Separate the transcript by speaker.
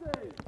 Speaker 1: Passing!